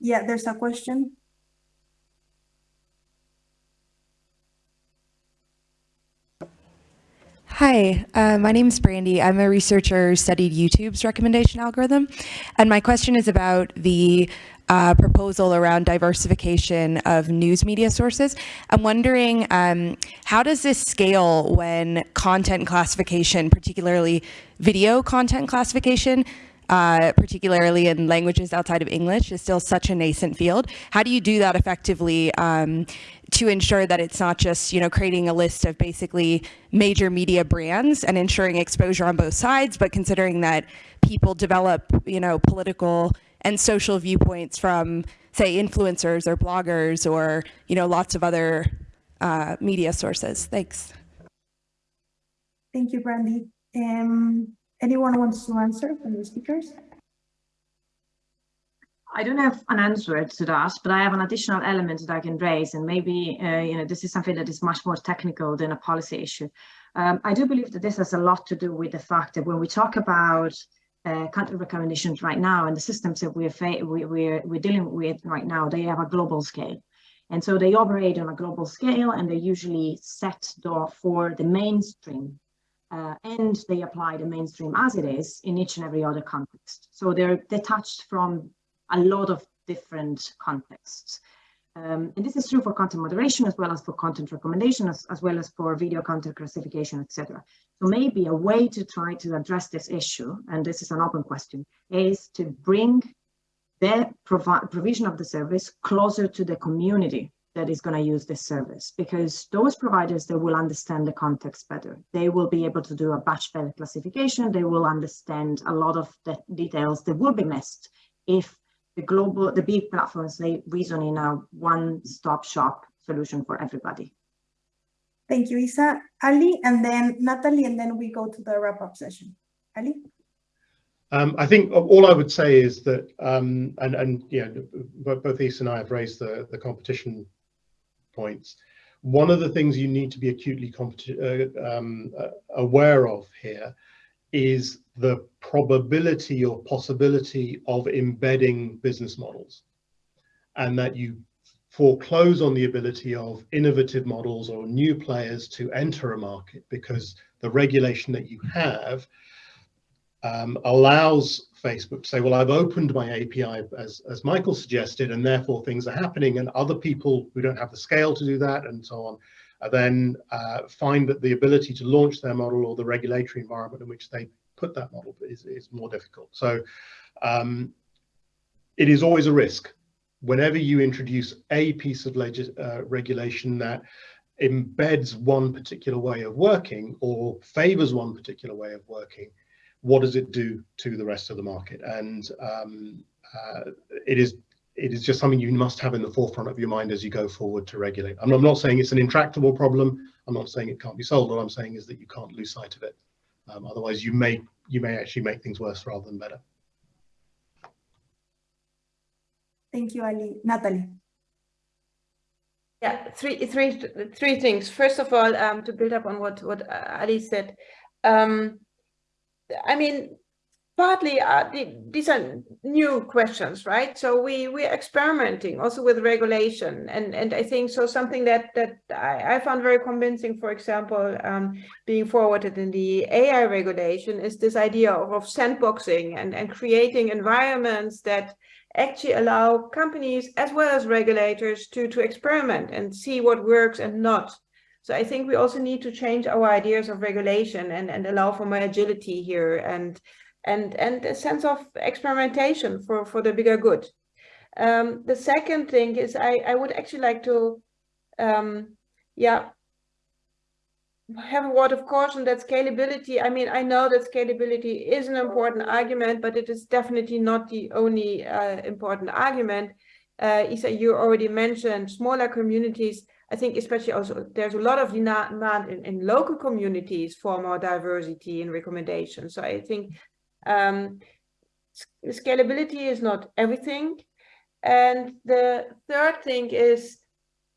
Speaker 2: Yeah, there's a question.
Speaker 7: Hi, uh, my name is Brandy. I'm a researcher who studied YouTube's recommendation algorithm. And my question is about the uh, proposal around diversification of news media sources. I'm wondering, um, how does this scale when content classification, particularly video content classification, uh, particularly in languages outside of English, is still such a nascent field. How do you do that effectively um, to ensure that it's not just, you know, creating a list of basically major media brands and ensuring exposure on both sides, but considering that people develop, you know, political and social viewpoints from, say, influencers or bloggers or, you know, lots of other uh, media sources. Thanks.
Speaker 2: Thank you, Brandy. Um, Anyone wants to answer from the speakers?
Speaker 1: I don't have an answer to that, but I have an additional element that I can raise, and maybe uh, you know this is something that is much more technical than a policy issue. Um, I do believe that this has a lot to do with the fact that when we talk about uh, country recommendations right now and the systems that we're, we, we're, we're dealing with right now, they have a global scale. And so they operate on a global scale and they're usually set for the mainstream uh, and they apply the mainstream as it is in each and every other context. So they're detached from a lot of different contexts. Um, and this is true for content moderation as well as for content recommendation, as, as well as for video content classification, etc. So maybe a way to try to address this issue, and this is an open question, is to bring the provision of the service closer to the community that is going to use this service because those providers that will understand the context better they will be able to do a batch better classification they will understand a lot of the details that will be missed if the global the big platforms they reason in a one-stop shop solution for everybody.
Speaker 2: Thank you isa. Ali and then natali and then we go to the wrap-up session. Ali?
Speaker 3: Um, I think all I would say is that, um, and and you know, both Isa and I have raised the the competition points. One of the things you need to be acutely uh, um, uh, aware of here is the probability or possibility of embedding business models and that you foreclose on the ability of innovative models or new players to enter a market because the regulation that you have um, allows Facebook to say, well, I've opened my API as, as Michael suggested, and therefore things are happening. And other people who don't have the scale to do that and so on, then uh, find that the ability to launch their model or the regulatory environment in which they put that model is, is more difficult. So um, it is always a risk whenever you introduce a piece of uh, regulation that embeds one particular way of working or favors one particular way of working, what does it do to the rest of the market? And um, uh, it is it is just something you must have in the forefront of your mind as you go forward to regulate. I'm, I'm not saying it's an intractable problem. I'm not saying it can't be solved. What I'm saying is that you can't lose sight of it. Um, otherwise, you may you may actually make things worse rather than better.
Speaker 2: Thank you, Ali. Natali.
Speaker 4: Yeah, three, three, three things. First of all, um, to build up on what what Ali said, um, I mean, partly uh, these are new questions, right? So we we're experimenting also with regulation, and and I think so something that that I, I found very convincing, for example, um, being forwarded in the AI regulation is this idea of, of sandboxing and and creating environments that actually allow companies as well as regulators to to experiment and see what works and not. So I think we also need to change our ideas of regulation and and allow for more agility here and and and a sense of experimentation for for the bigger good. Um, the second thing is I I would actually like to um, yeah have a word of caution that scalability, I mean, I know that scalability is an important argument, but it is definitely not the only uh, important argument. Uh, Isa, you already mentioned smaller communities. I think especially also there's a lot of demand in, in local communities for more diversity in recommendations. So I think um, scalability is not everything. And the third thing is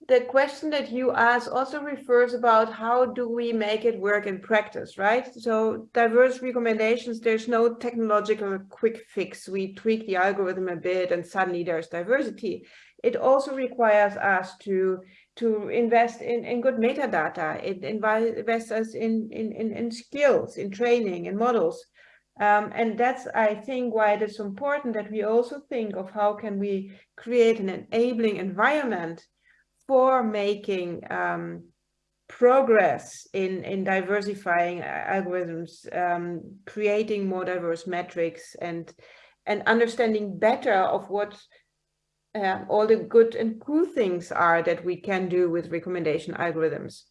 Speaker 4: the question that you ask also refers about how do we make it work in practice, right? So diverse recommendations, there's no technological quick fix. We tweak the algorithm a bit and suddenly there's diversity. It also requires us to to invest in, in good metadata. It invests us in, in, in, in skills, in training, in models. Um, and that's, I think, why it is important that we also think of how can we create an enabling environment for making um, progress in, in diversifying algorithms, um, creating more diverse metrics and, and understanding better of what uh, all the good and cool things are that we can do with recommendation algorithms.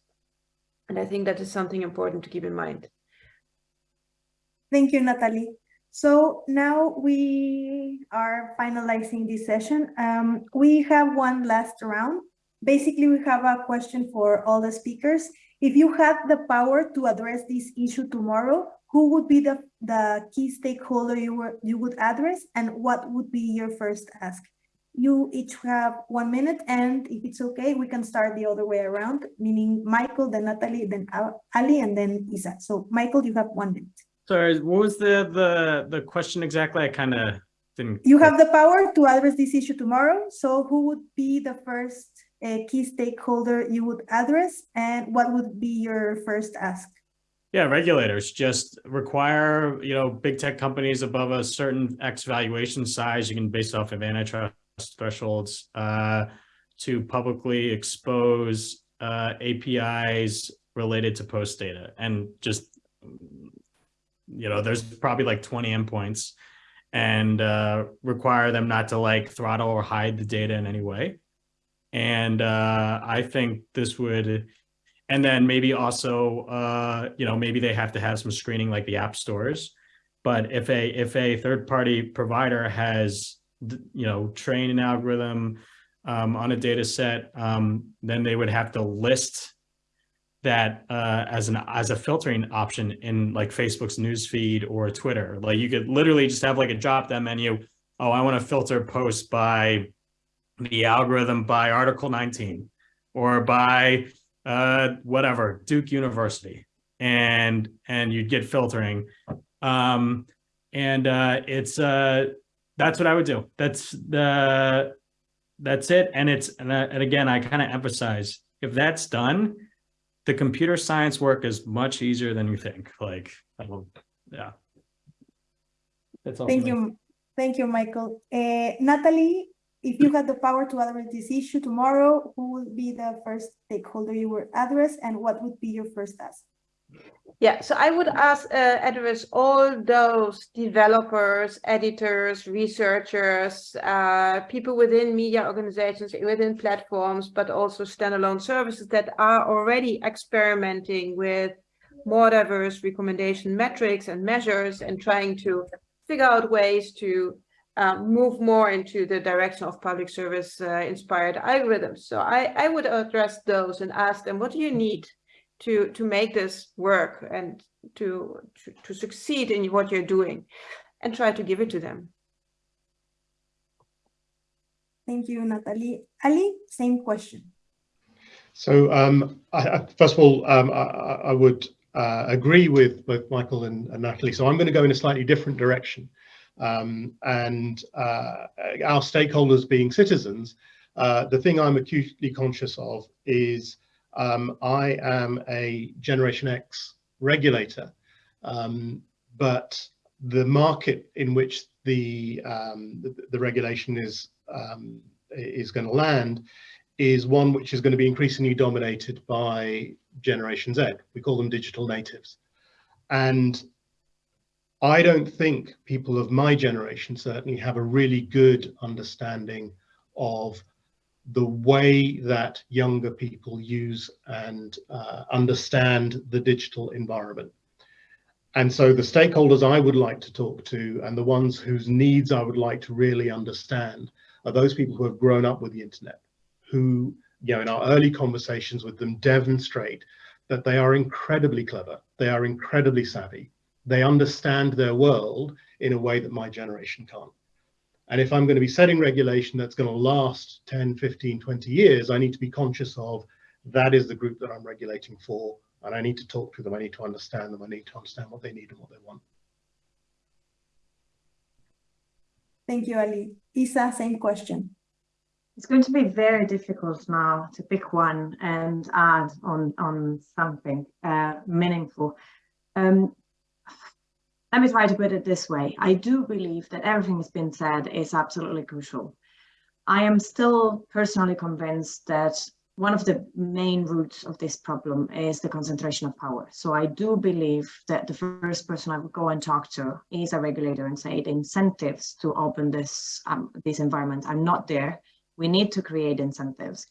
Speaker 4: And I think that is something important to keep in mind.
Speaker 2: Thank you, Natali. So now we are finalizing this session. Um, we have one last round. Basically, we have a question for all the speakers. If you had the power to address this issue tomorrow, who would be the, the key stakeholder you, were, you would address and what would be your first ask? You each have one minute and if it's okay, we can start the other way around, meaning Michael, then Natali, then Ali, and then Isa. So Michael, you have one minute.
Speaker 5: Sorry, what was the the the question exactly? I kind of didn't.
Speaker 2: You have the power to address this issue tomorrow. So who would be the first uh, key stakeholder you would address, and what would be your first ask?
Speaker 5: Yeah, regulators just require you know big tech companies above a certain X valuation size. You can base off of antitrust thresholds uh, to publicly expose uh, APIs related to post data and just you know, there's probably like 20 endpoints and uh, require them not to like throttle or hide the data in any way. And uh, I think this would, and then maybe also, uh, you know, maybe they have to have some screening like the app stores. But if a if a third party provider has, you know, trained an algorithm um, on a data set, um, then they would have to list that uh, as an as a filtering option in like Facebook's newsfeed or Twitter. Like you could literally just have like a drop down menu. Oh, I want to filter posts by the algorithm by Article 19 or by uh, whatever Duke University, and and you'd get filtering. Um, and uh, it's uh, that's what I would do. That's the that's it. And it's and, uh, and again, I kind of emphasize if that's done the computer science work is much easier than you think. Like, yeah.
Speaker 2: That's all. Thank you. Thank you, Michael. Uh, Natali, if you had the power to address this issue tomorrow, who would be the first stakeholder you would address and what would be your first task?
Speaker 4: Yeah, so I would ask uh, address all those developers, editors, researchers, uh, people within media organizations, within platforms, but also standalone services that are already experimenting with more diverse recommendation metrics and measures and trying to figure out ways to um, move more into the direction of public service uh, inspired algorithms. So I, I would address those and ask them, what do you need to to make this work and to, to to succeed in what you're doing and try to give it to them
Speaker 2: thank you natali ali same question
Speaker 3: so um, I, first of all um, I, I, would uh, agree with both Michael and, and, Natali. So I'm going to go in a slightly different direction. Um, and uh, our stakeholders being citizens, uh, the thing I'm acutely conscious of is um, I am a Generation X regulator, um, but the market in which the, um, the, the, regulation is, um, is going to land is one which is going to be increasingly dominated by Generation Z. We call them digital natives. And I don't think people of my generation certainly have a really good understanding of the way that younger people use and uh, understand the digital environment. And so the stakeholders I would like to talk to and the ones whose needs I would like to really understand are those people who have grown up with the internet, who, you know, in our early conversations with them demonstrate that they are incredibly clever, they are incredibly savvy, they understand their world in a way that my generation can't. And if I'm going to be setting regulation that's going to last 10, 15, 20 years, I need to be conscious of that is the group that I'm regulating for. And I need to talk to them. I need to understand them. I need to understand what they need and what they want.
Speaker 2: Thank you, Ali. Isa, same question.
Speaker 1: It's going to be very difficult now to pick one and add on, on something uh, meaningful. Um, let me try to put it this way. I do believe that everything that's been said is absolutely crucial. I am still personally convinced that one of the main roots of this problem is the concentration of power. So I do believe that the first person I would go and talk to is a regulator and say the incentives to open this, um, this environment are not there. We need to create incentives.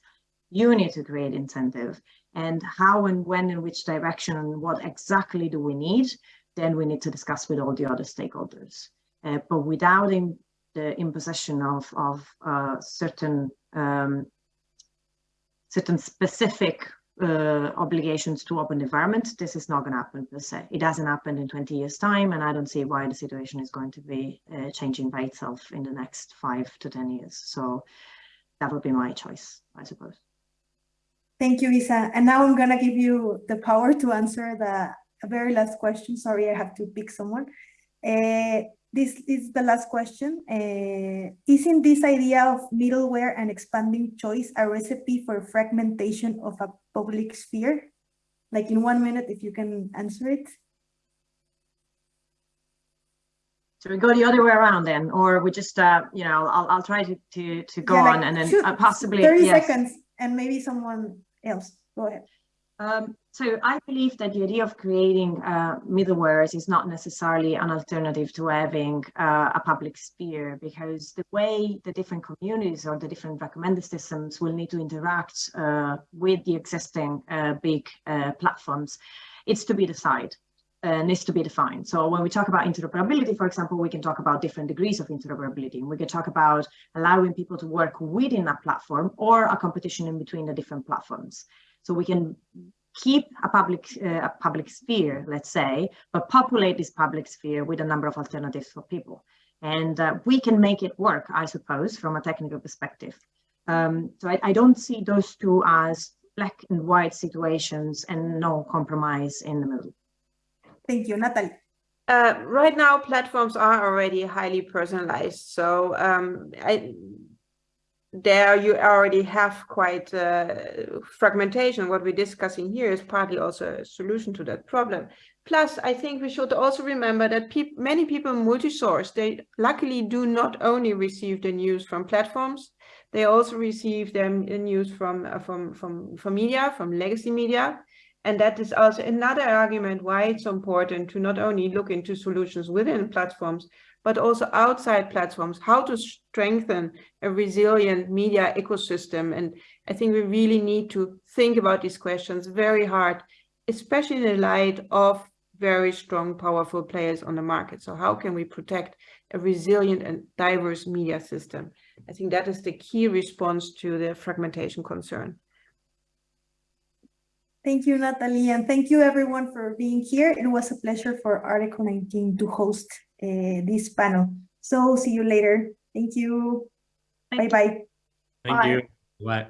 Speaker 1: You need to create incentive and how and when and which direction and what exactly do we need then we need to discuss with all the other stakeholders. Uh, but without in the imposition of, of uh, certain um, certain specific uh, obligations to open environment, this is not going to happen per se. It hasn't happened in 20 years time, and I don't see why the situation is going to be uh, changing by itself in the next five to 10 years. So that would be my choice, I suppose.
Speaker 2: Thank you, Isa. And now I'm going to give you the power to answer the a very last question. Sorry, I have to pick someone. Uh, this is the last question. Uh, isn't this idea of middleware and expanding choice a recipe for fragmentation of a public sphere? Like in one minute, if you can answer it.
Speaker 1: So we go the other way around then, or we just, uh, you know, I'll, I'll try to, to, to go yeah, on and then uh, possibly
Speaker 2: 30 yes. seconds and maybe someone else. Go ahead.
Speaker 1: Um, so I believe that the idea of creating uh, middlewares is not necessarily an alternative to having uh, a public sphere because the way the different communities or the different recommender systems will need to interact uh, with the existing uh, big uh, platforms, it's to be decided. Uh, needs to be defined. So when we talk about interoperability, for example, we can talk about different degrees of interoperability. We can talk about allowing people to work within a platform or a competition in between the different platforms. So we can keep a public uh, a public sphere, let's say, but populate this public sphere with a number of alternatives for people. And uh, we can make it work, I suppose, from a technical perspective. Um, so I, I, don't see those two as black and white situations and no compromise in the middle.
Speaker 2: Thank you, Natali.
Speaker 4: Uh, right now, platforms are already highly personalized. So um, I, there you already have quite uh, fragmentation. What we're discussing here is partly also a solution to that problem. Plus, I think we should also remember that pe many people multi-source, they luckily do not only receive the news from platforms, they also receive their news from, uh, from, from, from media, from legacy media. And that is also another argument why it's important to not only look into solutions within platforms, but also outside platforms, how to strengthen a resilient media ecosystem. And I think we really need to think about these questions very hard, especially in the light of very strong, powerful players on the market. So how can we protect a resilient and diverse media system? I think that is the key response to the fragmentation concern.
Speaker 2: Thank you, Natali, and thank you everyone for being here. It was a pleasure for Article 19 to host uh, this panel. So see you later. Thank you. Bye-bye.
Speaker 5: Thank Bye. you. Bye.